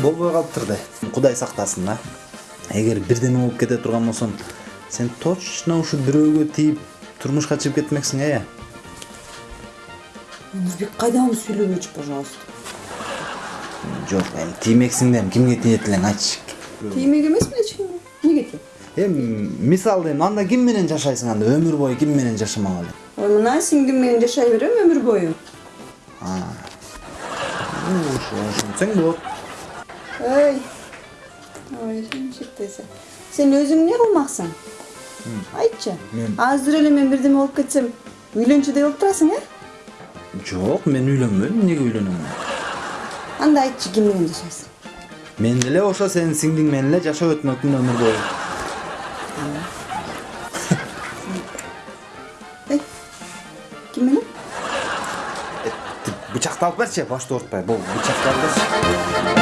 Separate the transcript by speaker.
Speaker 1: болбой калыптыр да кудай сактасын да эгер бирдеме болуп кете турган болсоң сен точно ушу бирөөгө тийип турмушка чыгып кетмексиң э
Speaker 2: өмүрбек кайдагы сүйлөбөчү пожалуйста?
Speaker 1: Жок эми тиймексиң да эми кимге тиет элең айтчы
Speaker 2: тиймек эмесмин эч кимге эмнеге тием
Speaker 1: эми мисалы эми анда ким менен жашайсың анда өмүр бою ким менен жашамак эле
Speaker 2: ой мына сиңдим менен жашай берем өмүр бою
Speaker 1: ошентсең болот
Speaker 2: ой. Ой шектесе сен өзүң эмне кылмаксың айтчы
Speaker 1: Мен-
Speaker 2: азыр эле мен бирдеме болуп кетсем үйлөнчүдөй болуп турасың э
Speaker 1: жок мен үйлөнбөйм эмнеге үйлөнөм
Speaker 2: анда айтчы ким менен жашайсың
Speaker 1: мен деле ошо сенин сиңдиң менен эле жашап өтмөкмүн өмүр бою
Speaker 2: эй ким менен
Speaker 1: бычакты алып берчи башты оорутпай бул бычакты алып берчи